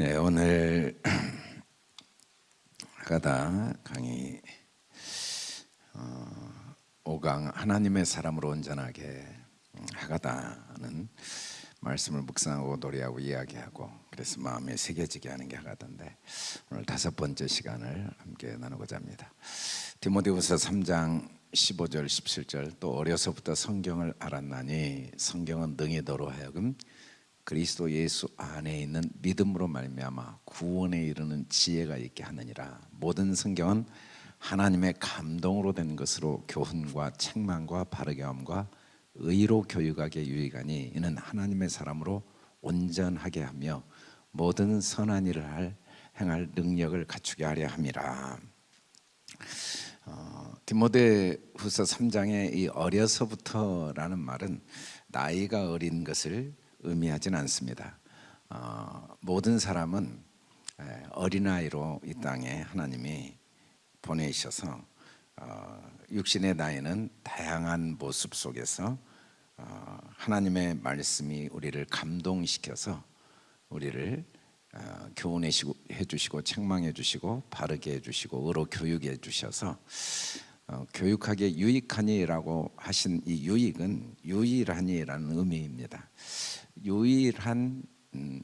예, 오늘 하가다 강의 어, 5강 하나님의 사람으로 온전하게 음, 하가다는 말씀을 묵상하고 노래하고 이야기하고 그래서 마음에 새겨지게 하는 게 하가다인데 오늘 다섯 번째 시간을 함께 나누고자 합니다. 디모데후서 3장 15절 17절 또 어려서부터 성경을 알았나니 성경은 능히 너로 하여금 그리스도 예수 안에 있는 믿음으로 말미암아 구원에 이르는 지혜가 있게 하느니라. 모든 성경은 하나님의 감동으로 된 것으로 교훈과 책망과 바르게 함과 의로 교육하게 유익하니 이는 하나님의 사람으로 온전하게 하며 모든 선한 일을 할 행할 능력을 갖추게 하려 함이라. 어, 디모데후서 3장의 이 어려서부터라는 말은 나이가 어린 것을 의미하지는 않습니다. 어, 모든 사람은 어린아이로 이 땅에 하나님이 보내셔서 어, 육신의 나이는 다양한 모습 속에서 어, 하나님의 말씀이 우리를 감동시켜서 우리를 어, 교훈해 주시고 책망해 주시고 바르게 해 주시고 의로 교육해 주셔서 어, 교육하게 유익하니라고 하신 이 유익은 유일하니라는 의미입니다. 유일한 음,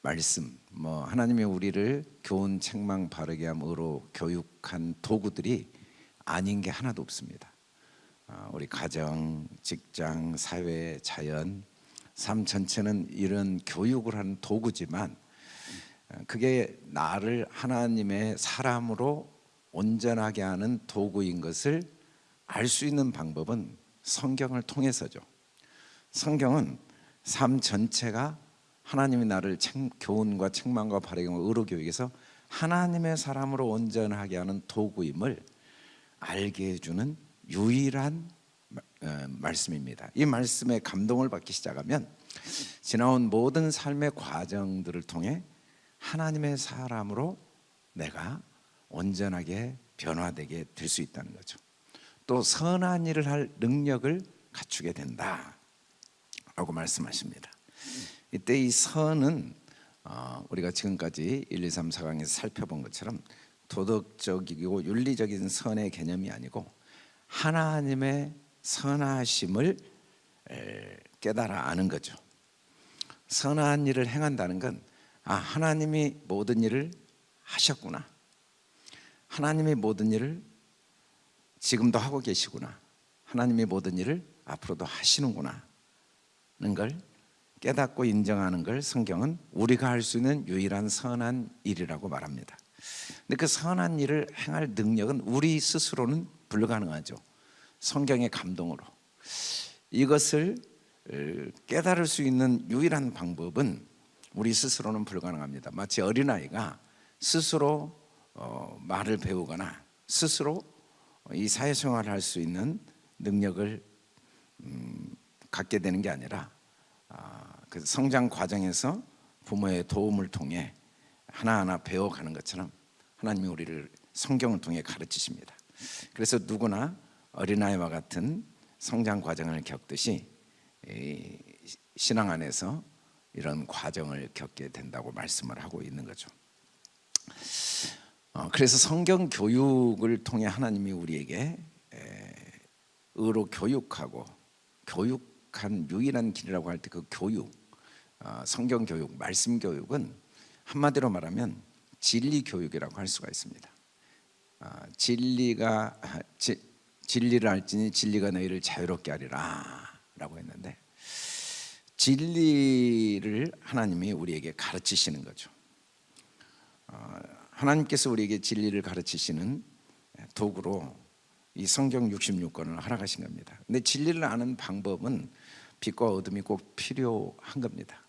말씀, 뭐 하나님이 우리를 교훈, 책망, 바르게 함 으로 교육한 도구들이 아닌 게 하나도 없습니다. 어, 우리 가정, 직장, 사회, 자연, 삶 전체는 이런 교육을 하는 도구지만 어, 그게 나를 하나님의 사람으로 온전하게 하는 도구인 것을 알 수 있는 방법은 성경을 통해서죠. 성경은 삶 전체가 하나님이 나를 책, 교훈과 책망과 바르게와 의로 교육에서 하나님의 사람으로 온전하게 하는 도구임을 알게 해주는 유일한 어, 말씀입니다. 이 말씀에 감동을 받기 시작하면 지나온 모든 삶의 과정들을 통해 하나님의 사람으로 내가 온전하게 변화되게 될 수 있다는 거죠. 또 선한 일을 할 능력을 갖추게 된다. 라고 말씀하십니다. 이때 이 선은 어, 우리가 지금까지 1, 2, 3, 4강에서 살펴본 것처럼 도덕적이고 윤리적인 선의 개념이 아니고 하나님의 선하심을 깨달아 아는 거죠. 선한 일을 행한다는 건 아, 하나님이 모든 일을 하셨구나. 하나님이 모든 일을 지금도 하고 계시구나. 하나님이 모든 일을 앞으로도 하시는구나. 걸 깨닫고 인정하는 걸 성경은 우리가 할 수 있는 유일한 선한 일이라고 말합니다. 근데 그 선한 일을 행할 능력은 우리 스스로는 불가능하죠. 성경의 감동으로. 이것을 깨달을 수 있는 유일한 방법은 우리 스스로는 불가능합니다. 마치 어린아이가 스스로 어, 말을 배우거나 스스로 이 사회생활을 할 수 있는 능력을 음, 갖게 되는 게 아니라 아, 그 성장 과정에서 부모의 도움을 통해 하나하나 배워가는 것처럼 하나님이 우리를 성경을 통해 가르치십니다. 그래서 누구나 어린아이와 같은 성장 과정을 겪듯이 신앙 안에서 이런 과정을 겪게 된다고 말씀을 하고 있는 거죠. 어, 그래서 성경 교육을 통해 하나님이 우리에게 의로 교육하고 교육한 유일한 길이라고 할 때 그 교육, 어, 성경 교육, 말씀 교육은 한마디로 말하면 진리 교육이라고 할 수가 있습니다. 어, 진리가 지, 진리를 알지니 진리가 너희를 자유롭게 하리라라고 했는데 진리를 하나님이 우리에게 가르치시는 거죠. 어, 하나님께서 우리에게 진리를 가르치시는 도구로 이 성경 66권을 허락하신 겁니다. 근데 진리를 아는 방법은 빛과 어둠이 꼭 필요한 겁니다.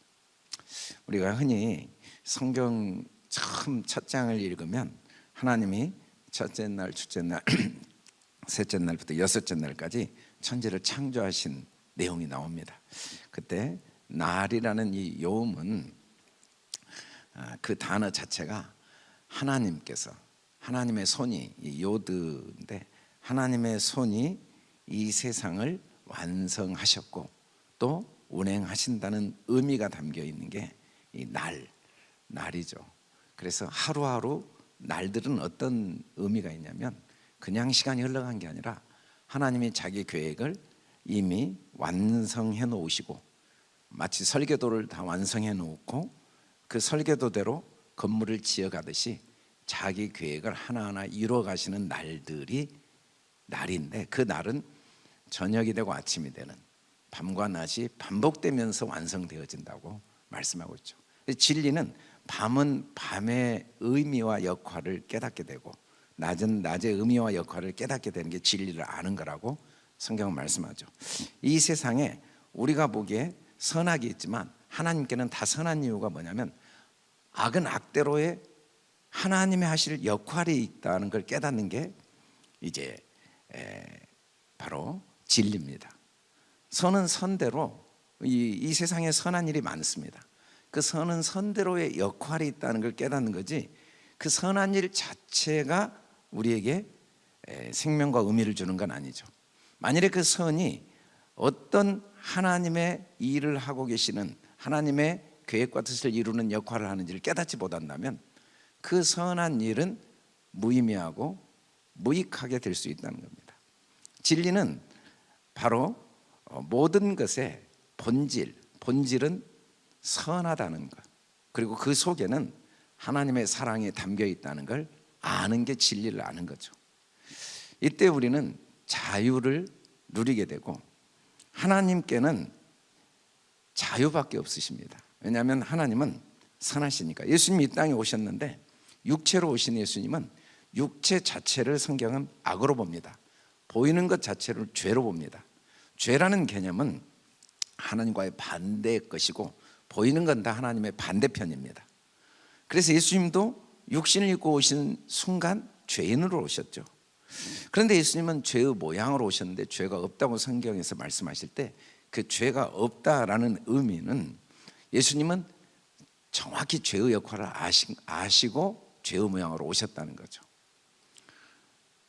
우리가 흔히 성경 처음 첫 장을 읽으면 하나님이 첫째 날, 둘째 날, 셋째 날부터 여섯째 날까지 천지를 창조하신 내용이 나옵니다. 그때 날이라는 이 요음은 아, 그 단어 자체가 하나님께서 하나님의 손이 요드인데 하나님의 손이 이 세상을 완성하셨고 또 운행하신다는 의미가 담겨 있는 게 이 날, 날이죠. 그래서 하루하루 날들은 어떤 의미가 있냐면 그냥 시간이 흘러간 게 아니라 하나님이 자기 계획을 이미 완성해 놓으시고 마치 설계도를 다 완성해 놓고 그 설계도대로 건물을 지어 가듯이 자기 계획을 하나하나 이루어 가시는 날들이 날인데 그 날은 저녁이 되고 아침이 되는 밤과 낮이 반복되면서 완성되어진다고 말씀하고 있죠. 진리는 밤은 밤의 의미와 역할을 깨닫게 되고 낮은 낮의 의미와 역할을 깨닫게 되는 게 진리를 아는 거라고 성경은 말씀하죠. 이 세상에 우리가 보기에 선악이 있지만 하나님께는 다 선한 이유가 뭐냐면 악은 악대로의 하나님의 하실 역할이 있다는 걸 깨닫는 게 이제 에, 바로 진리입니다. 선은 선대로 이, 이 세상에 선한 일이 많습니다. 그 선은 선대로의 역할이 있다는 걸 깨닫는 거지 그 선한 일 자체가 우리에게 에, 생명과 의미를 주는 건 아니죠. 만일에 그 선이 어떤 하나님의 일을 하고 계시는 하나님의 계획과 뜻을 이루는 역할을 하는지를 깨닫지 못한다면 그 선한 일은 무의미하고 무익하게 될 수 있다는 겁니다. 진리는 바로 어, 모든 것의 본질, 본질은 선하다는 것. 그리고 그 속에는 하나님의 사랑이 담겨 있다는 걸 아는 게 진리를 아는 거죠. 이때 우리는 자유를 누리게 되고 하나님께는 자유밖에 없으십니다. 왜냐하면 하나님은 선하시니까. 예수님이 이 땅에 오셨는데 육체로 오신 예수님은 육체 자체를 성경은 악으로 봅니다. 보이는 것 자체를 죄로 봅니다. 죄라는 개념은 하나님과의 반대의 것이고 보이는 건 다 하나님의 반대편입니다. 그래서 예수님도 육신을 입고 오신 순간 죄인으로 오셨죠. 그런데 예수님은 죄의 모양으로 오셨는데 죄가 없다고 성경에서 말씀하실 때 그 죄가 없다라는 의미는 예수님은 정확히 죄의 역할을 아시고 죄의 모양으로 오셨다는 거죠.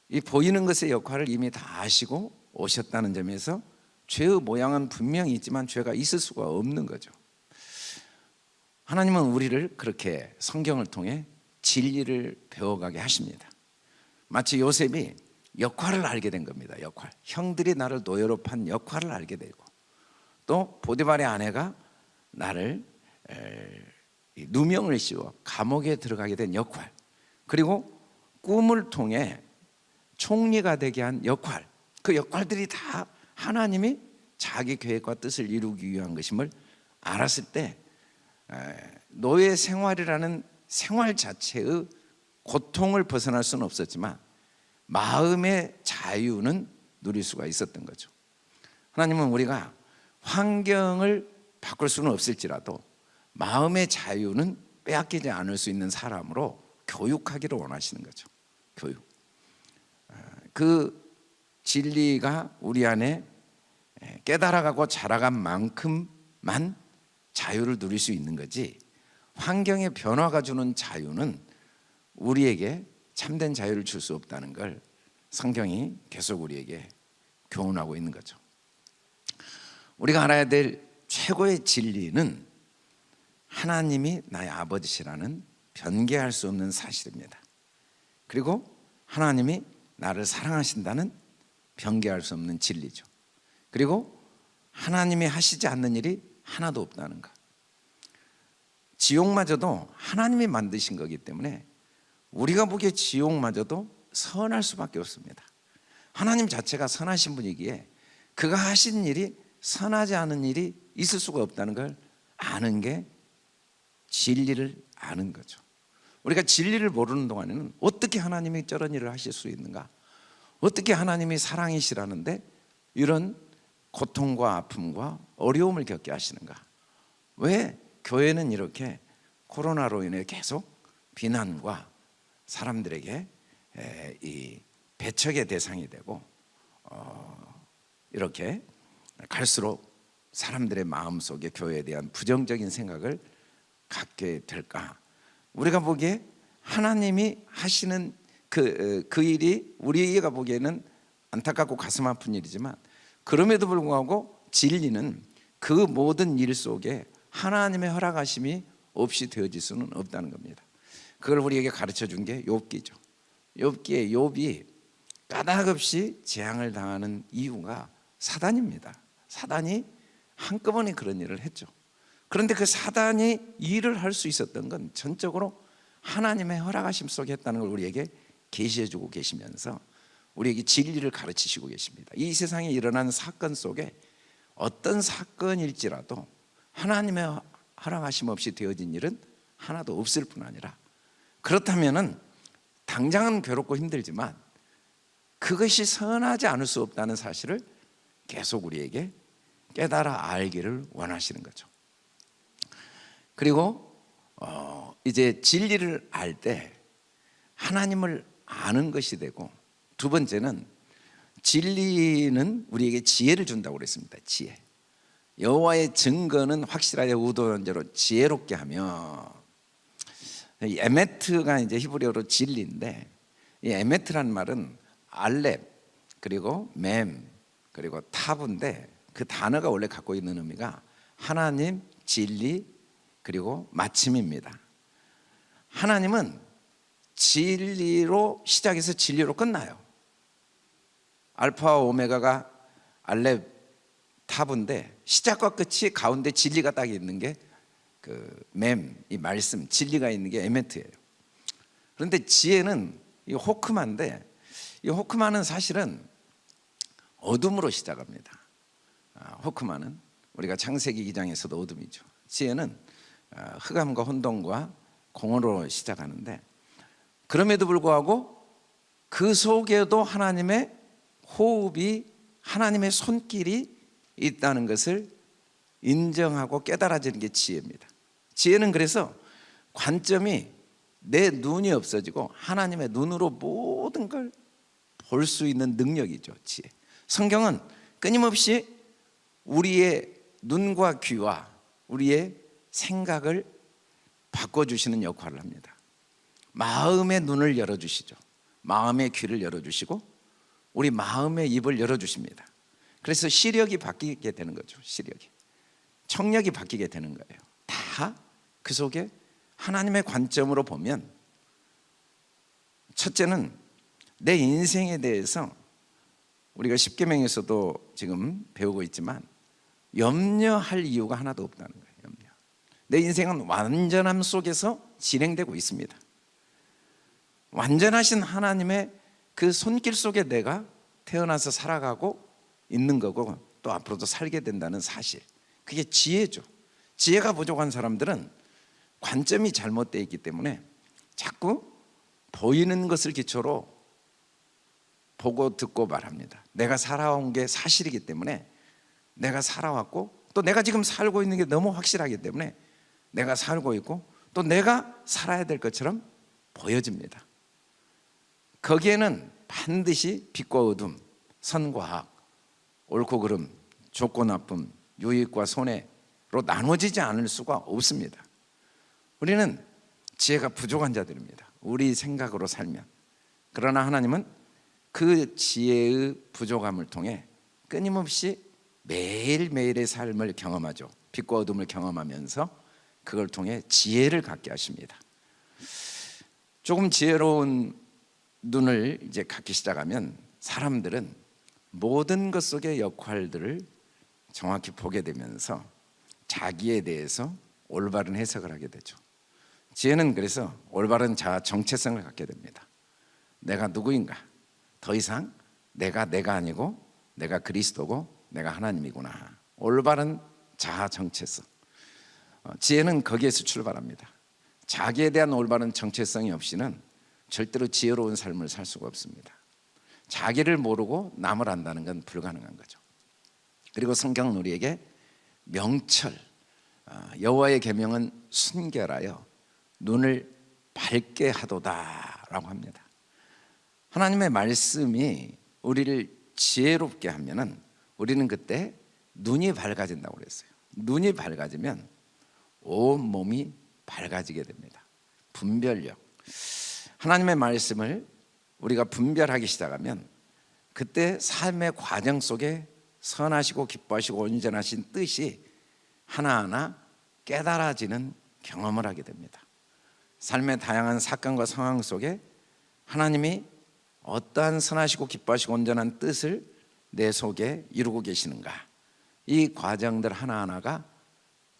이 보이는 것의 역할을 이미 다 아시고 오셨다는 점에서 죄의 모양은 분명히 있지만 죄가 있을 수가 없는 거죠. 하나님은 우리를 그렇게 성경을 통해 진리를 배워가게 하십니다. 마치 요셉이 역할을 알게 된 겁니다. 역할. 형들이 나를 노예로 판 역할을 알게 되고 또 보디발의 아내가 나를 누명을 씌워 감옥에 들어가게 된 역할. 그리고 꿈을 통해 총리가 되게 한 역할. 그 역할들이 다 하나님이 자기 계획과 뜻을 이루기 위한 것임을 알았을 때 노예 생활이라는 생활 자체의 고통을 벗어날 수는 없었지만 마음의 자유는 누릴 수가 있었던 거죠. 하나님은 우리가 환경을 바꿀 수는 없을지라도 마음의 자유는 빼앗기지 않을 수 있는 사람으로 교육하기를 원하시는 거죠. 교육. 그 진리가 우리 안에 깨달아가고 자라간 만큼만 자유를 누릴 수 있는 거지 환경의 변화가 주는 자유는 우리에게 참된 자유를 줄 수 없다는 걸 성경이 계속 우리에게 교훈하고 있는 거죠. 우리가 알아야 될 최고의 진리는 하나님이 나의 아버지시라는 변개할 수 없는 사실입니다. 그리고 하나님이 나를 사랑하신다는 변개할 수 없는 진리죠. 그리고 하나님이 하시지 않는 일이 하나도 없다는 것. 지옥마저도 하나님이 만드신 거기 때문에 우리가 보기에 지옥마저도 선할 수밖에 없습니다. 하나님 자체가 선하신 분이기에 그가 하신 일이 선하지 않은 일이 있을 수가 없다는 걸 아는 게 진리를 아는 거죠. 우리가 진리를 모르는 동안에는 어떻게 하나님이 저런 일을 하실 수 있는가? 어떻게 하나님이 사랑이시라는데 이런 고통과 아픔과 어려움을 겪게 하시는가? 왜 교회는 이렇게 코로나로 인해 계속 비난과 사람들에게 이 배척의 대상이 되고 어, 이렇게 갈수록 사람들의 마음 속에 교회에 대한 부정적인 생각을 갖게 될까? 우리가 보기에 하나님이 하시는 그, 그 일이 우리가 보기에는 안타깝고 가슴 아픈 일이지만 그럼에도 불구하고 진리는 그 모든 일 속에 하나님의 허락하심이 없이 되어질 수는 없다는 겁니다. 그걸 우리에게 가르쳐 준 게 욥기죠. 욥기에 욥이 까닭없이 재앙을 당하는 이유가 사단입니다. 사단이 한꺼번에 그런 일을 했죠. 그런데 그 사단이 일을 할 수 있었던 건 전적으로 하나님의 허락하심 속에 했다는 걸 우리에게 계시해 주고 계시면서 우리에게 진리를 가르치시고 계십니다. 이 세상에 일어난 사건 속에 어떤 사건일지라도 하나님의 허락하심 없이 되어진 일은 하나도 없을 뿐 아니라 그렇다면은 당장은 괴롭고 힘들지만 그것이 선하지 않을 수 없다는 사실을 계속 우리에게 깨달아 알기를 원하시는 거죠. 그리고 어, 이제 진리를 알 때 하나님을 아는 것이 되고 두 번째는 진리는 우리에게 지혜를 준다고 그랬습니다. 지혜. 여호와의 증거는 확실하게 우도론제로 지혜롭게 하며 이 에메트가 이제 히브리어로 진리인데 이 에메트라는 말은 알렙 그리고 맴 그리고 타브인데 그 단어가 원래 갖고 있는 의미가 하나님 진리 그리고 마침입니다. 하나님은 진리로 시작해서 진리로 끝나요. 알파와 오메가가 알렙 타브인데 시작과 끝이 가운데 진리가 딱 있는 게 그 맴, 이 말씀, 진리가 있는 게 에메트예요. 그런데 지혜는 이 호크마인데 이 호크마는 사실은 어둠으로 시작합니다. 아, 호크마는 우리가 창세기 기장에서도 어둠이죠. 지혜는 아, 흑암과 혼돈과 공허로 시작하는데 그럼에도 불구하고 그 속에도 하나님의 호흡이 하나님의 손길이 있다는 것을 인정하고 깨달아지는 게 지혜입니다. 지혜는 그래서 관점이 내 눈이 없어지고 하나님의 눈으로 모든 걸 볼 수 있는 능력이죠. 지혜. 성경은 끊임없이 우리의 눈과 귀와 우리의 생각을 바꿔주시는 역할을 합니다. 마음의 눈을 열어주시죠. 마음의 귀를 열어주시고 우리 마음의 입을 열어주십니다. 그래서 시력이 바뀌게 되는 거죠. 시력이. 청력이 바뀌게 되는 거예요. 다 그 속에 하나님의 관점으로 보면 첫째는 내 인생에 대해서 우리가 십계명에서도 지금 배우고 있지만 염려할 이유가 하나도 없다는 거예요. 염려. 내 인생은 완전함 속에서 진행되고 있습니다. 완전하신 하나님의 그 손길 속에 내가 태어나서 살아가고 있는 거고 또 앞으로도 살게 된다는 사실. 그게 지혜죠. 지혜가 부족한 사람들은 관점이 잘못되어 있기 때문에 자꾸 보이는 것을 기초로 보고 듣고 말합니다. 내가 살아온 게 사실이기 때문에 내가 살아왔고 또 내가 지금 살고 있는 게 너무 확실하기 때문에 내가 살고 있고 또 내가 살아야 될 것처럼 보여집니다. 거기에는 반드시 빛과 어둠, 선과 악, 옳고 그름, 좋고 나쁨, 유익과 손해로 나눠지지 않을 수가 없습니다. 우리는 지혜가 부족한 자들입니다. 우리 생각으로 살면. 그러나 하나님은 그 지혜의 부족함을 통해 끊임없이 매일매일의 삶을 경험하죠. 빛과 어둠을 경험하면서 그걸 통해 지혜를 갖게 하십니다. 조금 지혜로운 눈을 이제 갖기 시작하면 사람들은 모든 것 속의 역할들을 정확히 보게 되면서 자기에 대해서 올바른 해석을 하게 되죠. 지혜는 그래서 올바른 자아 정체성을 갖게 됩니다. 내가 누구인가? 더 이상 내가 내가 아니고 내가 그리스도고 내가 하나님이구나. 올바른 자아 정체성. 어, 지혜는 거기에서 출발합니다. 자기에 대한 올바른 정체성이 없이는 절대로 지혜로운 삶을 살 수가 없습니다. 자기를 모르고 남을 안다는 건 불가능한 거죠. 그리고 성경은 우리에게 명철, 아, 여호와의 계명은 순결하여 눈을 밝게 하도다라고 합니다. 하나님의 말씀이 우리를 지혜롭게 하면은 우리는 그때 눈이 밝아진다고 그랬어요. 눈이 밝아지면 온 몸이 밝아지게 됩니다. 분별력. 하나님의 말씀을 우리가 분별하기 시작하면 그때 삶의 과정 속에 선하시고 기뻐하시고 온전하신 뜻이 하나하나 깨달아지는 경험을 하게 됩니다. 삶의 다양한 사건과 상황 속에 하나님이 어떠한 선하시고 기뻐하시고 온전한 뜻을 내 속에 이루고 계시는가? 이 과정들 하나하나가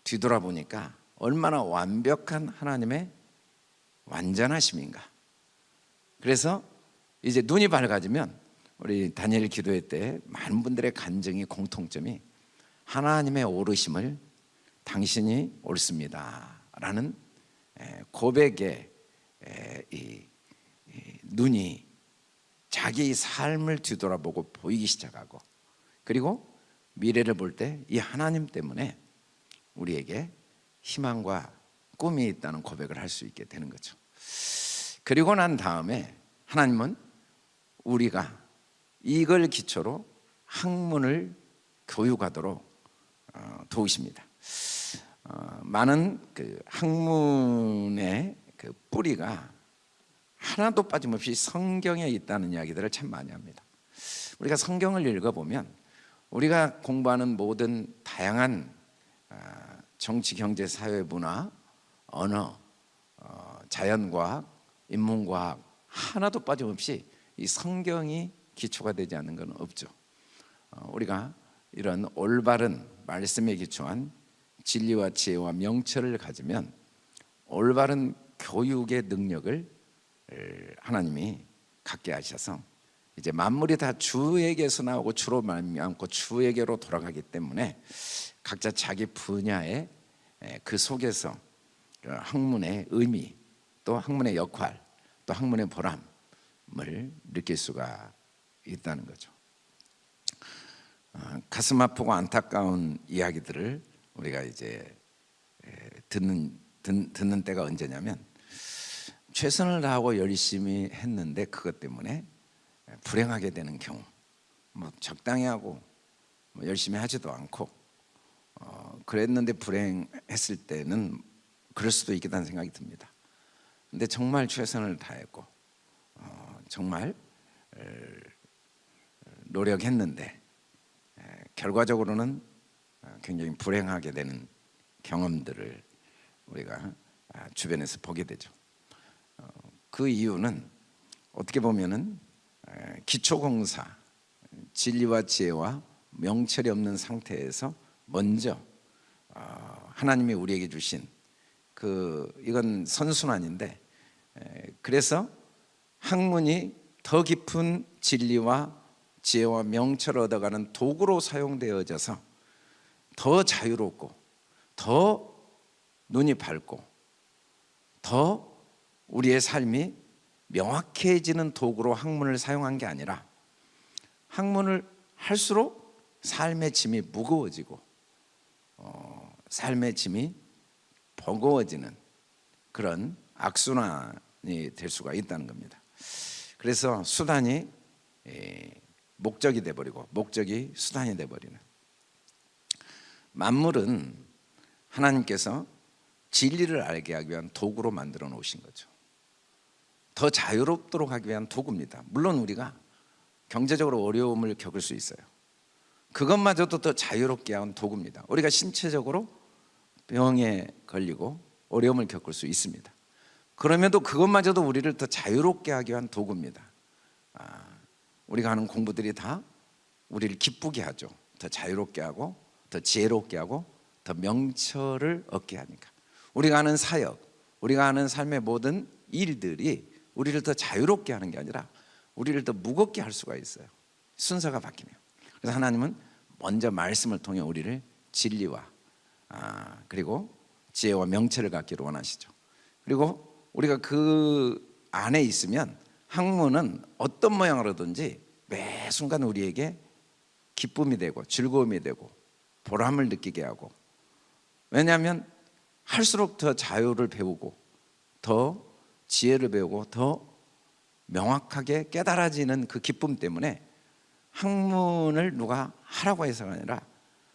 뒤돌아보니까 얼마나 완벽한 하나님의 완전하심인가? 그래서 이제 눈이 밝아지면 우리 다니엘 기도회 때 많은 분들의 간증이 공통점이 하나님의 오르심을 당신이 옳습니다 라는 고백의 이 눈이 자기 삶을 뒤돌아보고 보이기 시작하고 그리고 미래를 볼 때 이 하나님 때문에 우리에게 희망과 꿈이 있다는 고백을 할 수 있게 되는 거죠. 그리고 난 다음에 하나님은 우리가 이걸 기초로 학문을 교육하도록 어, 도우십니다. 어, 많은 그 학문의 그 뿌리가 하나도 빠짐없이 성경에 있다는 이야기들을 참 많이 합니다. 우리가 성경을 읽어보면 우리가 공부하는 모든 다양한 아, 정치, 경제, 사회, 문화, 언어, 어, 자연과학, 인문과학 하나도 빠짐없이 이 성경이 기초가 되지 않는 건 없죠. 어, 우리가 이런 올바른 말씀에 기초한 진리와 지혜와 명철을 가지면 올바른 교육의 능력을 하나님이 갖게 하셔서 이제 만물이 다 주에게서 나오고 주로 말미암고 주에게로 돌아가기 때문에 각자 자기 분야의 그 속에서 그 학문의 의미 또 학문의 역할 또 학문의 보람을 느낄 수가 있다는 거죠. 어, 가슴 아프고 안타까운 이야기들을 우리가 이제 듣는 듣는 때가 언제냐면 최선을 다하고 열심히 했는데 그것 때문에 불행하게 되는 경우 뭐 적당히 하고 뭐 열심히 하지도 않고 어, 그랬는데 불행했을 때는 그럴 수도 있겠다는 생각이 듭니다. 근데 정말 최선을 다했고 어, 정말 노력했는데 결과적으로는 어, 굉장히 불행하게 되는 경험들을 우리가 아, 주변에서 보게 되죠 그 이유는 어떻게 보면은 기초공사 진리와 지혜와 명철이 없는 상태에서 먼저 어, 하나님이 우리에게 주신 그 이건 선순환인데 그래서 학문이 더 깊은 진리와 지혜와 명철을 얻어가는 도구로 사용되어져서 더 자유롭고 더 눈이 밝고 더 우리의 삶이 명확해지는 도구로 학문을 사용한 게 아니라 학문을 할수록 삶의 짐이 무거워지고 어, 삶의 짐이 버거워지는 그런 악순환이 될 수가 있다는 겁니다. 그래서 수단이 에, 목적이 돼버리고 목적이 수단이 돼버리는. 만물은 하나님께서 진리를 알게 하기 위한 도구로 만들어 놓으신 거죠 더 자유롭도록 하기 위한 도구입니다. 물론 우리가 경제적으로 어려움을 겪을 수 있어요. 그것마저도 더 자유롭게 한 도구입니다. 우리가 신체적으로 병에 걸리고 어려움을 겪을 수 있습니다. 그럼에도 그것마저도 우리를 더 자유롭게 하기 위한 도구입니다. 아, 우리가 하는 공부들이 다 우리를 기쁘게 하죠. 더 자유롭게 하고 더 지혜롭게 하고 더 명철을 얻게 하니까. 우리가 하는 사역 우리가 하는 삶의 모든 일들이 우리를 더 자유롭게 하는 게 아니라 우리를 더 무겁게 할 수가 있어요. 순서가 바뀌면. 그래서 하나님은 먼저 말씀을 통해 우리를 진리와 아, 그리고 지혜와 명철을 갖기를 원하시죠. 그리고 우리가 그 안에 있으면 학문은 어떤 모양으로든지 매 순간 우리에게 기쁨이 되고 즐거움이 되고 보람을 느끼게 하고 왜냐하면 할수록 더 자유를 배우고 더 지혜를 배우고 더 명확하게 깨달아지는 그 기쁨 때문에 학문을 누가 하라고 해서가 아니라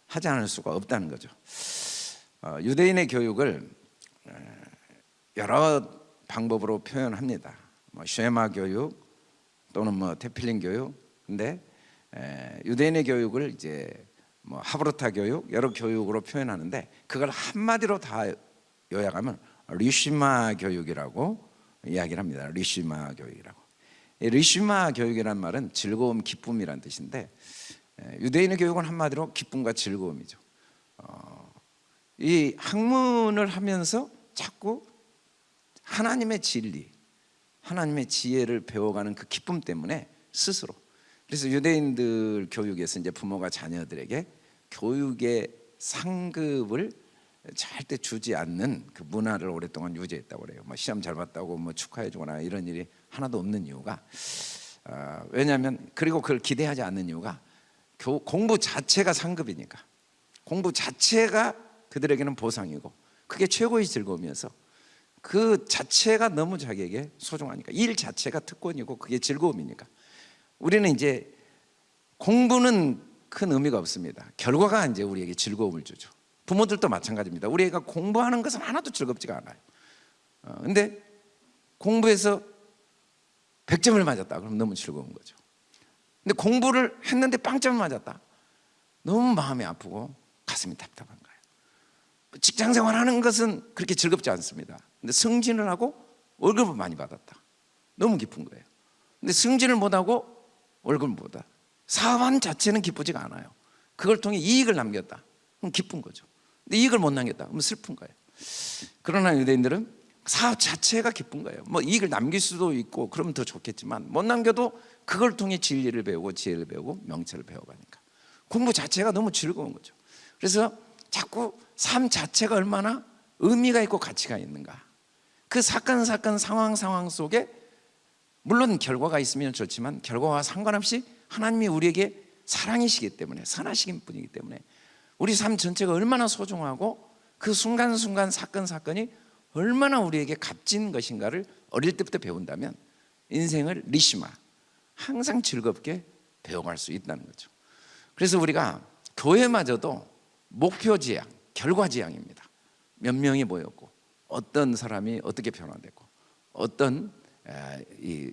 하지 않을 수가 없다는 거죠. 어, 유대인의 교육을 여러 방법으로 표현합니다. 뭐 쉐마 교육 또는 뭐 테필린 교육. 근데 유대인의 교육을 이제 뭐 하브르타 교육 여러 교육으로 표현하는데 그걸 한마디로 다 요약하면 리슈마 교육이라고 이야기를 합니다. 리슈마 교육이라고. 이 리슈마 교육이란 말은 즐거움, 기쁨이란 뜻인데 에, 유대인의 교육은 한마디로 기쁨과 즐거움이죠. 어, 이 학문을 하면서 자꾸 하나님의 진리, 하나님의 지혜를 배워가는 그 기쁨 때문에 스스로 그래서 유대인들 교육에서 이제 부모가 자녀들에게 교육의 상급을 절대 주지 않는 그 문화를 오랫동안 유지했다고 그래요. 뭐 시험 잘 봤다고 뭐 축하해 주거나 이런 일이 하나도 없는 이유가 어, 왜냐하면 그리고 그걸 기대하지 않는 이유가 교, 공부 자체가 상급이니까 공부 자체가 그들에게는 보상이고 그게 최고의 즐거움이어서 그 자체가 너무 자기에게 소중하니까 일 자체가 특권이고 그게 즐거움이니까 우리는 이제 공부는 큰 의미가 없습니다. 결과가 이제 우리에게 즐거움을 주죠. 부모들도 마찬가지입니다. 우리 애가 공부하는 것은 하나도 즐겁지가 않아요. 어, 근데 공부해서 100점을 맞았다. 그럼 너무 즐거운 거죠. 근데 공부를 했는데 빵점을 맞았다. 너무 마음이 아프고 가슴이 답답한 거예요. 직장 생활하는 것은 그렇게 즐겁지 않습니다. 근데 승진을 하고 월급을 많이 받았다. 너무 기쁜 거예요. 근데 승진을 못하고 월급을 못 받아. 사업한 자체는 기쁘지가 않아요. 그걸 통해 이익을 남겼다. 그럼 기쁜 거죠. 근데 이익을 못 남겼다. 그럼 슬픈 거예요. 그러나 유대인들은 사업 자체가 기쁜 거예요. 뭐 이익을 남길 수도 있고 그러면 더 좋겠지만 못 남겨도 그걸 통해 진리를 배우고 지혜를 배우고 명체를 배워가니까 공부 자체가 너무 즐거운 거죠. 그래서 자꾸 삶 자체가 얼마나 의미가 있고 가치가 있는가. 그 사건 사건 상황 상황 속에 물론 결과가 있으면 좋지만 결과와 상관없이 하나님이 우리에게 사랑이시기 때문에 선하시긴 분이기 때문에 우리 삶 전체가 얼마나 소중하고 그 순간순간 사건 사건이 얼마나 우리에게 값진 것인가를 어릴 때부터 배운다면 인생을 리시마 항상 즐겁게 배워갈 수 있다는 거죠. 그래서 우리가 교회마저도 목표 지향, 결과 지향입니다. 몇 명이 모였고 어떤 사람이 어떻게 변화되고 어떤 이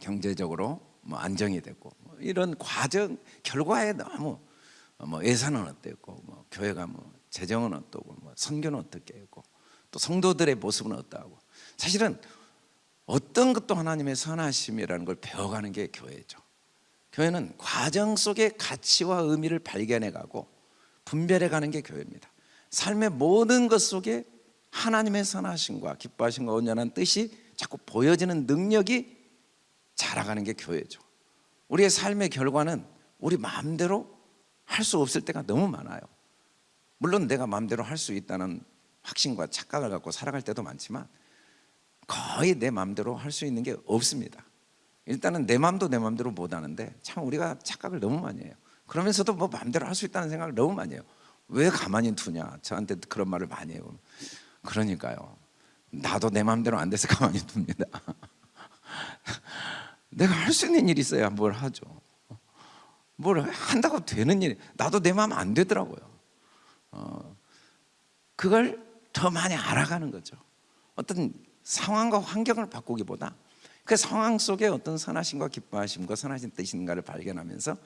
경제적으로 뭐 안정이 됐고 뭐 이런 과정 결과에 너무 뭐 예산은 어땠고 뭐 교회가 뭐 재정은 어떠고 뭐 선교는 어떻게 했고 또 성도들의 모습은 어떠하고 사실은 어떤 것도 하나님의 선하심이라는 걸 배워가는 게 교회죠. 교회는 과정 속의 가치와 의미를 발견해 가고 분별해 가는 게 교회입니다. 삶의 모든 것 속에 하나님의 선하심과 기뻐하심과 온전한 뜻이 자꾸 보여지는 능력이 자라가는 게 교회죠. 우리의 삶의 결과는 우리 마음대로 할 수 없을 때가 너무 많아요. 물론 내가 마음대로 할 수 있다는 확신과 착각을 갖고 살아갈 때도 많지만 거의 내 마음대로 할 수 있는 게 없습니다. 일단은 내 마음도 내 마음대로 못 하는데 참 우리가 착각을 너무 많이 해요. 그러면서도 뭐 마음대로 할 수 있다는 생각을 너무 많이 해요. 왜 가만히 두냐? 저한테 그런 말을 많이 해요. 그러니까요. 나도 내 마음대로 안 돼서 가만히 둡니다. 내가 할 수 있는 일이 있어야 뭘 하죠. 뭘 한다고 되는 일, 나도 내 마음 안 되더라고요. 어, 그걸 더 많이 알아가는 거죠. 어떤 상황과 환경을 바꾸기보다 그 상황 속에 어떤 선하심과 기뻐하심과 선하신 뜻인가를 발견하면서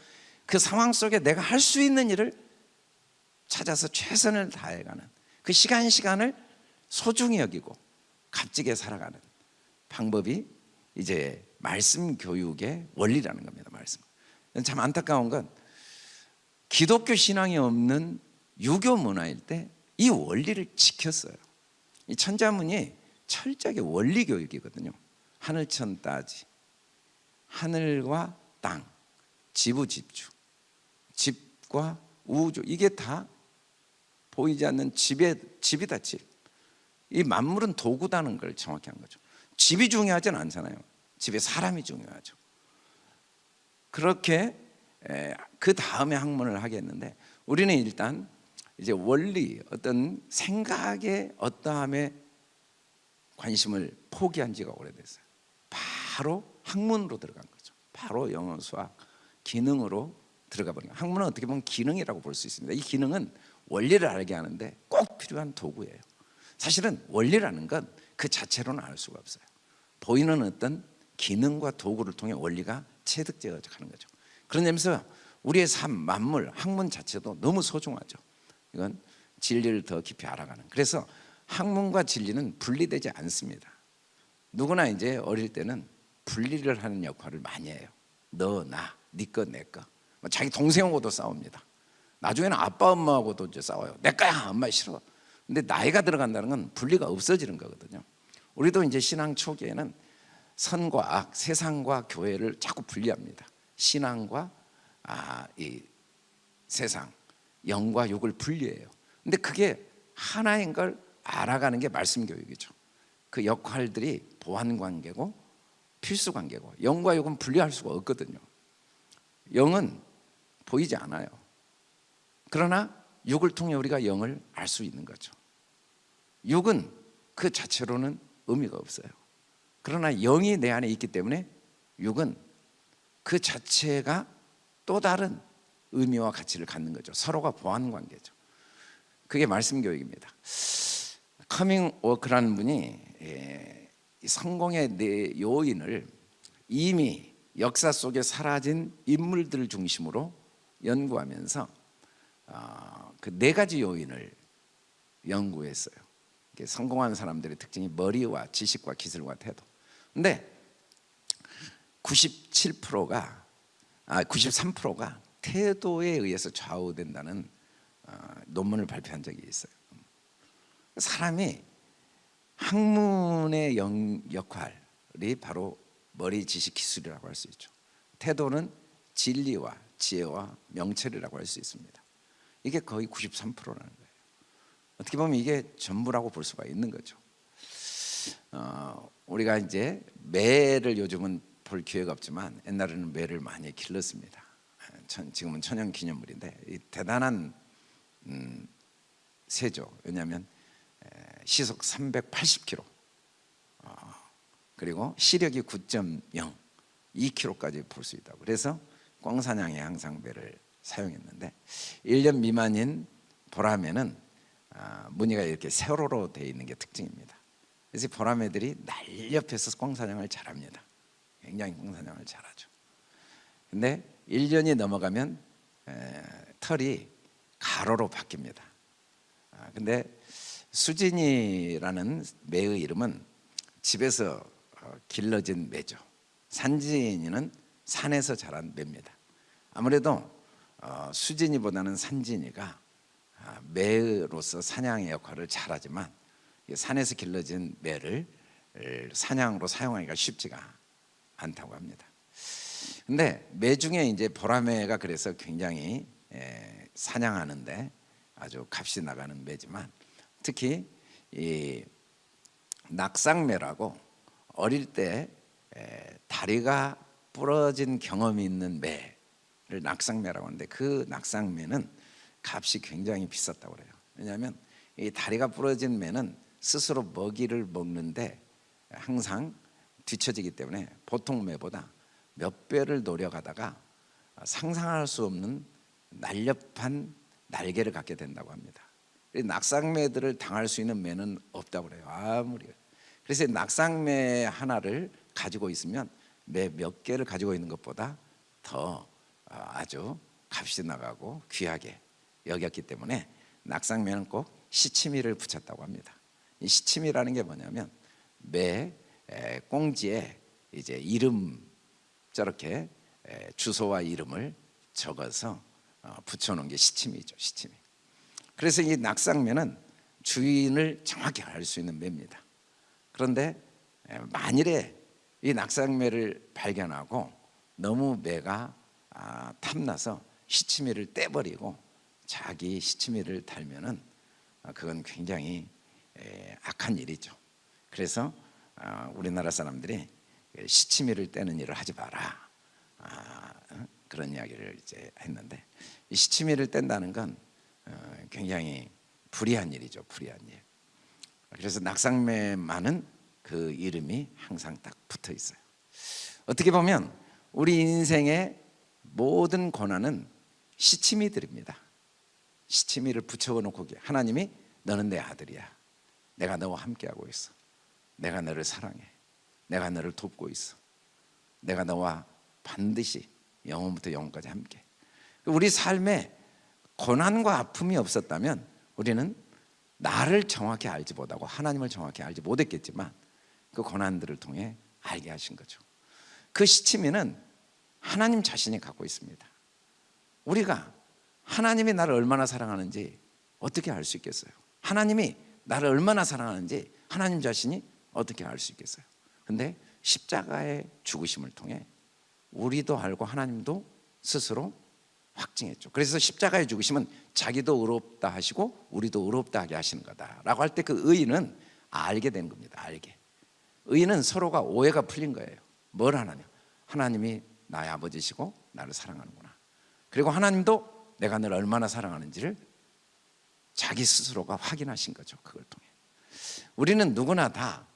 그 상황 속에 내가 할 수 있는 일을 찾아서 최선을 다해가는 그 시간 시간을 소중히 여기고 값지게 살아가는 방법이 이제 말씀 교육의 원리라는 겁니다. 말씀. 참 안타까운 건 기독교 신앙이 없는 유교 문화일 때 이 원리를 지켰어요. 이 천자문이 철저하게 원리 교육이거든요. 하늘천 따지, 하늘과 땅, 지부집주, 집과 우주 이게 다 보이지 않는 집의 집이다 집. 이 만물은 도구다는 걸 정확히 한 거죠. 집이 중요하진 않잖아요. 집에 사람이 중요하죠. 그렇게 그 다음에 학문을 하겠는데 우리는 일단 이제 원리 어떤 생각의 어떠함에 관심을 포기한 지가 오래됐어요. 바로 학문으로 들어간 거죠. 바로 영어, 수학, 기능으로 들어가 버린 거예요. 학문은 어떻게 보면 기능이라고 볼 수 있습니다. 이 기능은 원리를 알게 하는데 꼭 필요한 도구예요. 사실은 원리라는 건 그 자체로는 알 수가 없어요. 보이는 어떤 기능과 도구를 통해 원리가 체득되어 가는 거죠. 그런 점에서 우리의 삶, 만물, 학문 자체도 너무 소중하죠. 이건 진리를 더 깊이 알아가는. 그래서 학문과 진리는 분리되지 않습니다. 누구나 이제 어릴 때는 분리를 하는 역할을 많이 해요. 너, 나, 네 거, 내 거. 뭐 자기 동생하고도 싸웁니다. 나중에는 아빠, 엄마하고도 이제 싸워요. 내 거야, 엄마 싫어. 근데 나이가 들어간다는 건 분리가 없어지는 거거든요. 우리도 이제 신앙 초기에는 선과 악, 세상과 교회를 자꾸 분리합니다. 신앙과 아, 이 세상, 영과 육을 분리해요. 근데 그게 하나인 걸 알아가는 게 말씀 교육이죠. 그 역할들이 보완 관계고 필수 관계고 영과 육은 분리할 수가 없거든요. 영은 보이지 않아요. 그러나 육을 통해 우리가 영을 알 수 있는 거죠. 육은 그 자체로는 의미가 없어요. 그러나 영이 내 안에 있기 때문에 육은 그 자체가 또 다른 의미와 가치를 갖는 거죠. 서로가 보완 관계죠. 그게 말씀 교육입니다. 커밍 워크라는 분이 예, 성공의 네 요인을 이미 역사 속에 사라진 인물들을 중심으로 연구하면서 어, 그 네 가지 요인을 연구했어요. 성공한 사람들의 특징이 머리와 지식과 기술과 태도. 근데 97%가 아 93%가 태도에 의해서 좌우된다는 어, 논문을 발표한 적이 있어요. 사람이 학문의 영, 역할이 바로 머리 지식 기술이라고 할 수 있죠. 태도는 진리와 지혜와 명철이라고 할 수 있습니다. 이게 거의 93%라는 거예요. 어떻게 보면 이게 전부라고 볼 수가 있는 거죠. 어, 우리가 이제 매를 요즘은 볼 기회가 없지만 옛날에는 매를 많이 길렀습니다. 지금은 천연기념물인데 대단한 음, 새죠. 왜냐하면 시속 380km 어, 그리고 시력이 9.0 2km까지 볼 수 있다고 그래서 꽝사냥에 항상 배를 사용했는데 1년 미만인 보라매는 아, 무늬가 이렇게 세로로 되어 있는 게 특징입니다 그래서 보라매들이 날렵해서 꽝사냥을 잘합니다 굉장히 꽝사냥을 잘하죠 근데 1년이 넘어가면 털이 가로로 바뀝니다 아, 근데 수진이라는 매의 이름은 집에서 어, 길러진 매죠. 산진이는 산에서 자란 매입니다. 아무래도 어, 수진이보다는 산진이가 아, 매로서 사냥의 역할을 잘하지만 산에서 길러진 매를 사냥으로 사용하기가 쉽지가 않다고 합니다. 근데 매 중에 이제 보라매가 그래서 굉장히 사냥하는데 아주 값이 나가는 매지만 특히 이 낙상매라고 어릴 때 다리가 부러진 경험이 있는 매를 낙상매라고 하는데 그 낙상매는 값이 굉장히 비쌌다고 그래요. 왜냐하면 이 다리가 부러진 매는 스스로 먹이를 먹는데 항상 뒤처지기 때문에 보통 매보다 몇 배를 노력하다가 상상할 수 없는 날렵한 날개를 갖게 된다고 합니다. 낙상매들을 당할 수 있는 매는 없다고 그래요. 아무리. 그래서 낙상매 하나를 가지고 있으면 매 몇 개를 가지고 있는 것보다 더 어, 아주 값이 나가고 귀하게 여겼기 때문에 낙상매는 꼭 시치미를 붙였다고 합니다. 이 시치미라는 게 뭐냐면 매 꽁지에 이제 이름 저렇게 주소와 이름을 적어서 어, 붙여놓은 게 시치미죠. 시치미. 그래서 이 낙상매는 주인을 정확히 알 수 있는 매입니다. 그런데 만일에 이 낙상매를 발견하고 너무 매가 아, 탐나서 시치미를 떼버리고 자기 시치미를 달면은 아, 그건 굉장히 악한 일이죠. 그래서 아, 우리나라 사람들이 시치미를 떼는 일을 하지 마라 어? 그런 이야기를 이제 했는데 이 시치미를 뗀다는 건 어, 굉장히 불이한 일이죠. 불이한 일. 그래서 낙상매만은 그 이름이 항상 딱 붙어 있어요. 어떻게 보면 우리 인생의 모든 고난은 시치미들입니다. 시치미를 붙여놓고 하나님이 너는 내 아들이야. 내가 너와 함께하고 있어. 내가 너를 사랑해. 내가 너를 돕고 있어. 내가 너와 반드시 영원부터 영원까지 함께. 우리 삶에 고난과 아픔이 없었다면 우리는 나를 정확히 알지 못하고 하나님을 정확히 알지 못했겠지만 그 고난들을 통해 알게 하신 거죠. 그 시치미는 하나님 자신이 갖고 있습니다. 우리가 하나님이 나를 얼마나 사랑하는지 어떻게 알 수 있겠어요? 하나님이 나를 얼마나 사랑하는지 하나님 자신이 어떻게 알 수 있겠어요? 근데 십자가의 죽으심을 통해 우리도 알고 하나님도 스스로 확증했죠. 그래서 십자가의 죽으심은 자기도 의롭다 하시고 우리도 의롭다 하게 하시는 거다라고 할 때 그 의는 알게 된 겁니다. 알게. 의는 서로가 오해가 풀린 거예요. 뭘 하느냐? 하나님이 나의 아버지시고 나를 사랑하는구나. 그리고 하나님도 내가 너를 얼마나 사랑하는지를 자기 스스로가 확인하신 거죠. 그걸 통해. 우리는 누구나 다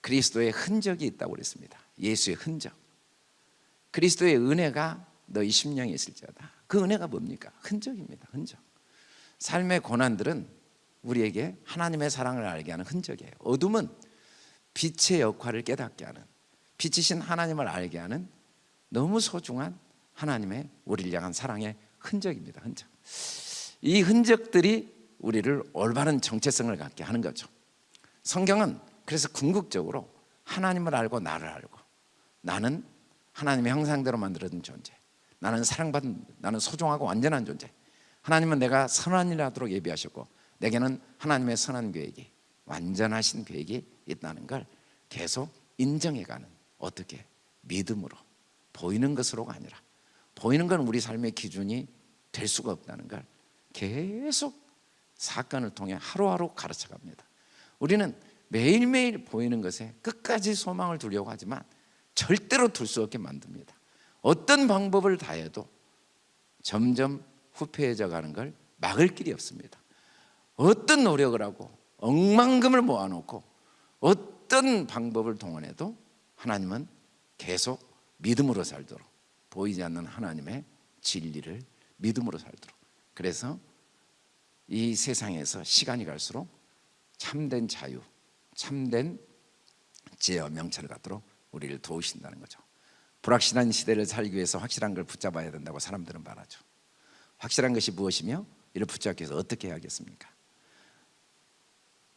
그리스도의 흔적이 있다고 그랬습니다. 예수의 흔적. 그리스도의 은혜가 너희 심령에 있을지어다. 그 은혜가 뭡니까? 흔적입니다. 흔적. 삶의 고난들은 우리에게 하나님의 사랑을 알게 하는 흔적이에요. 어둠은 빛의 역할을 깨닫게 하는 빛이신 하나님을 알게 하는 너무 소중한 하나님의 우리를 향한 사랑의 흔적입니다. 흔적. 이 흔적들이 우리를 올바른 정체성을 갖게 하는 거죠. 성경은 그래서 궁극적으로 하나님을 알고 나를 알고 나는 하나님의 형상대로 만들어진 존재. 나는 사랑받은 나는 소중하고 완전한 존재. 하나님은 내가 선한 일 하도록 예비하셨고 내게는 하나님의 선한 계획이 완전하신 계획이 있다는 걸 계속 인정해가는 어떻게 믿음으로 보이는 것으로가 아니라 보이는 건 우리 삶의 기준이 될 수가 없다는 걸 계속 사건을 통해 하루하루 가르쳐 갑니다. 우리는 매일매일 보이는 것에 끝까지 소망을 두려고 하지만 절대로 둘 수 없게 만듭니다. 어떤 방법을 다해도 점점 후패해져 가는 걸 막을 길이 없습니다. 어떤 노력을 하고 억만금을 모아놓고 어떤 방법을 동원해도 하나님은 계속 믿음으로 살도록 보이지 않는 하나님의 진리를 믿음으로 살도록 그래서 이 세상에서 시간이 갈수록 참된 자유, 참된 지혜와 명철을 갖도록 우리를 도우신다는 거죠. 불확실한 시대를 살기 위해서 확실한 걸 붙잡아야 된다고 사람들은 말하죠. 확실한 것이 무엇이며 이를 붙잡기 위해서 어떻게 해야겠습니까?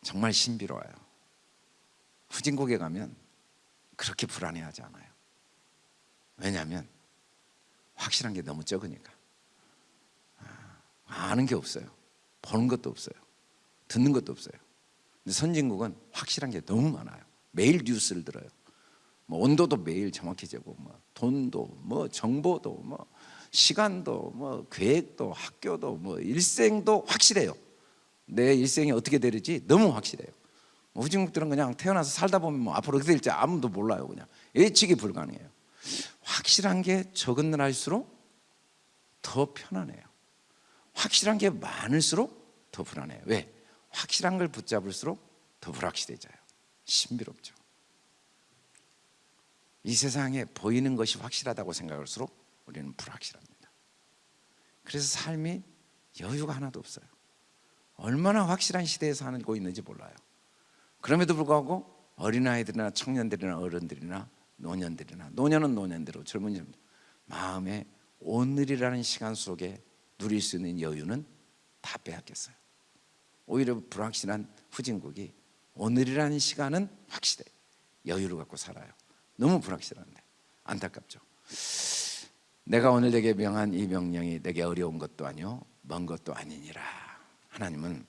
정말 신비로워요. 후진국에 가면 그렇게 불안해하지 않아요. 왜냐하면 확실한 게 너무 적으니까 아, 아는 게 없어요. 보는 것도 없어요. 듣는 것도 없어요. 근데 선진국은 확실한 게 너무 많아요. 매일 뉴스를 들어요. 뭐 온도도 매일 정확해지고 뭐 돈도 뭐 정보도 뭐 시간도 뭐 계획도 학교도 뭐 일생도 확실해요. 내 일생이 어떻게 되는지 너무 확실해요. 뭐 후진국들은 그냥 태어나서 살다 보면 뭐 앞으로 어떻게 될지 아무도 몰라요. 그냥 예측이 불가능해요. 확실한 게 적은 날일수록 더 편안해요. 확실한 게 많을수록 더 불안해요. 왜? 확실한 걸 붙잡을수록 더 불확실해져요. 신비롭죠. 이 세상에 보이는 것이 확실하다고 생각할수록 우리는 불확실합니다. 그래서 삶이 여유가 하나도 없어요. 얼마나 확실한 시대에 살고 있는지 몰라요. 그럼에도 불구하고 어린아이들이나 청년들이나 어른들이나 노년들이나 노년은 노년대로 젊은이는 마음에 오늘이라는 시간 속에 누릴 수 있는 여유는 다 빼앗겼어요. 오히려 불확실한 후진국이 오늘이라는 시간은 확실해. 여유를 갖고 살아요. 너무 불확실한데 안타깝죠. 내가 오늘 내게 명한 이 명령이 내게 어려운 것도 아니요 먼 것도 아니니라. 하나님은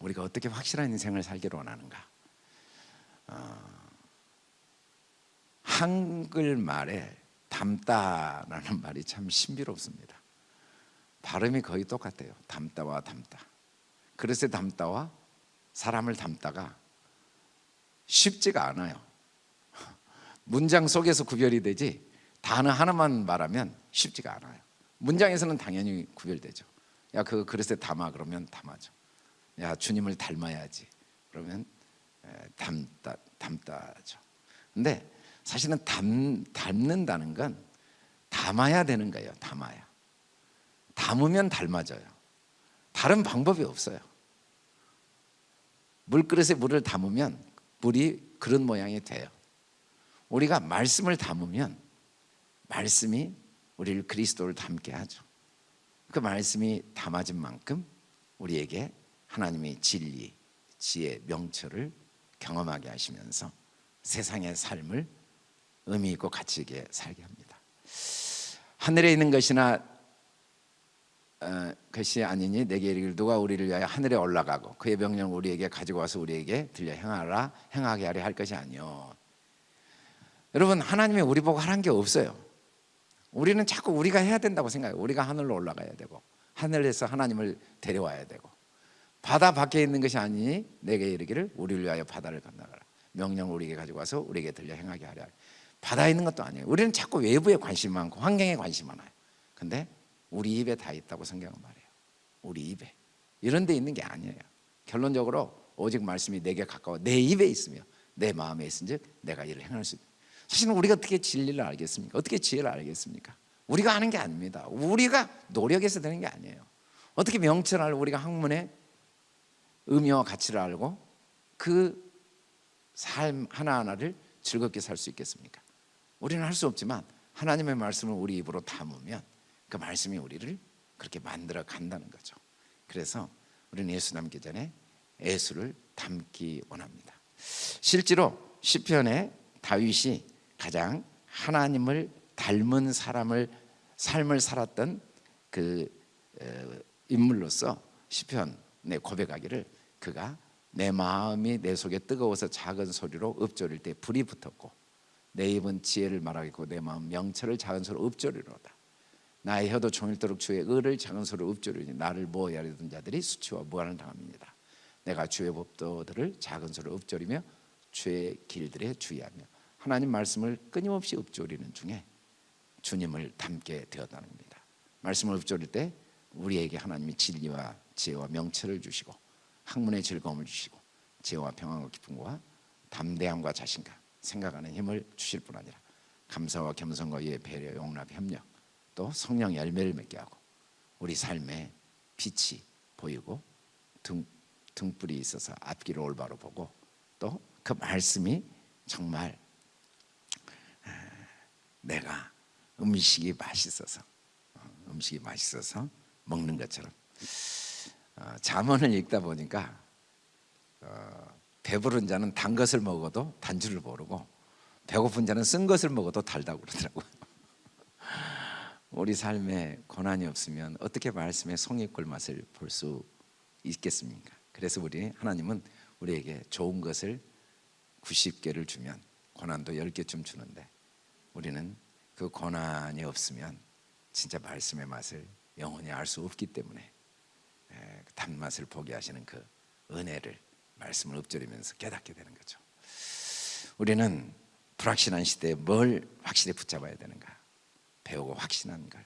우리가 어떻게 확실한 인생을 살기를 원하는가? 어, 한글 말에 담다라는 말이 참 신비롭습니다. 발음이 거의 똑같아요. 담다와 담다. 그릇에 담다와 사람을 담다가 쉽지가 않아요. 문장 속에서 구별이 되지 단어 하나만 말하면 쉽지가 않아요. 문장에서는 당연히 구별되죠. 야, 그 그릇에 담아 그러면 담아죠. 야, 주님을 닮아야지. 그러면 담다 담다죠. 근데 사실은 담 닮는다는 건 담아야 되는 거예요. 담아야. 담으면 닮아져요. 다른 방법이 없어요. 물그릇에 물을 담으면 물이 그런 모양이 돼요. 우리가 말씀을 담으면 말씀이 우리를 그리스도를 닮게 하죠. 그 말씀이 담아진 만큼 우리에게 하나님의 진리, 지혜, 명철을 경험하게 하시면서 세상의 삶을 의미 있고 가치 있게 살게 합니다. 하늘에 있는 것이나 어, 것이 아니니 내게 이르기를 누가 우리를 위하여 하늘에 올라가고 그의 명령을 우리에게 가지고 와서 우리에게 들려 행하라 행하게 하려 할 것이 아니요. 여러분 하나님이 우리 보고 하란 게 없어요. 우리는 자꾸 우리가 해야 된다고 생각해요. 우리가 하늘로 올라가야 되고 하늘에서 하나님을 데려와야 되고 바다 밖에 있는 것이 아니니 내게 이르기를 우리를 위하여 바다를 건너가라. 명령을 우리에게 가지고 와서 우리에게 들려 행하게 하려. 바다에 있는 것도 아니에요. 우리는 자꾸 외부에 관심 많고 환경에 관심 많아요. 근데 우리 입에 다 있다고 성경은 말해요. 우리 입에. 이런 데 있는 게 아니에요. 결론적으로 오직 말씀이 내게 가까워 내 입에 있으며 내 마음에 있은즉 내가 이를 행할 수 있다. 사실은 우리가 어떻게 진리를 알겠습니까? 어떻게 지혜를 알겠습니까? 우리가 아는 게 아닙니다. 우리가 노력해서 되는 게 아니에요. 어떻게 명철을 알고 우리가 학문의 의미와 가치를 알고 그 삶 하나하나를 즐겁게 살 수 있겠습니까? 우리는 할 수 없지만 하나님의 말씀을 우리 입으로 담으면 그 말씀이 우리를 그렇게 만들어 간다는 거죠. 그래서 우리는 예수 남기 전에 예수를 담기 원합니다. 실제로 시편에 다윗이 가장 하나님을 닮은 사람을 삶을 살았던 그 어, 인물로서 시편에 고백하기를 그가 내 마음이 내 속에 뜨거워서 작은 소리로 읊조릴 때 불이 붙었고 내 입은 지혜를 말하겠고 내 마음 명철을 작은 소리로 읊조리로다 나의 혀도 종일토록 주의 의를 작은 소리로 읊조리니 나를 모하려던 자들이 수치와 무한을 당합니다. 내가 주의 법도들을 작은 소리로 읊조리며 주의 길들에 주의하며 하나님 말씀을 끊임없이 읊조리는 중에 주님을 닮게 되었다는 겁니다. 말씀을 읊조릴 때 우리에게 하나님이 진리와 지혜와 명철을 주시고 학문의 즐거움을 주시고 지혜와 평안과 기쁨과 담대함과 자신감 생각하는 힘을 주실 뿐 아니라 감사와 겸손과 이해 배려 용납 협력 또 성령 열매를 맺게 하고 우리 삶에 빛이 보이고 등, 등불이 있어서 앞길을 올바로 보고 또 그 말씀이 정말 내가 음식이 맛있어서 어, 음식이 맛있어서 먹는 것처럼 어, 잠언을 읽다 보니까 어, 배부른 자는 단 것을 먹어도 단줄을 모르고 배고픈 자는 쓴 것을 먹어도 달다고 그러더라고요. 우리 삶에 고난이 없으면 어떻게 말씀의 성의꿀 맛을 볼 수 있겠습니까? 그래서 우리 하나님은 우리에게 좋은 것을 90개를 주면 고난도 10개쯤 주는데 우리는 그 고난이 없으면 진짜 말씀의 맛을 영원히 알 수 없기 때문에 예, 단맛을 보게 하시는 그 은혜를 말씀을 읊조리면서 깨닫게 되는 거죠. 우리는 불확실한 시대에 뭘 확실히 붙잡아야 되는가? 배우고 확신하는 걸.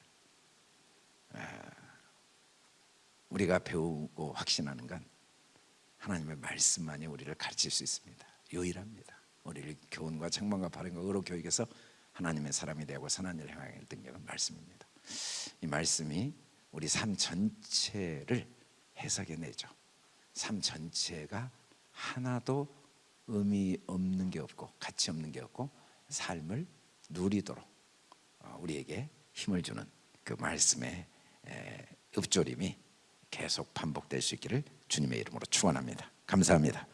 아, 우리가 배우고 확신하는 건 하나님의 말씀만이 우리를 가르칠 수 있습니다. 유일합니다. 우리를 교훈과 책망과 바른과 의로 교육해서 하나님의 사람이 되고 선한 일을 행하게 등력은 말씀입니다. 이 말씀이 우리 삶 전체를 해석해 내죠. 삶 전체가 하나도 의미 없는 게 없고 가치 없는 게 없고 삶을 누리도록 어, 우리에게 힘을 주는 그 말씀의 읊조림이 계속 반복될 수 있기를 주님의 이름으로 축원합니다. 감사합니다.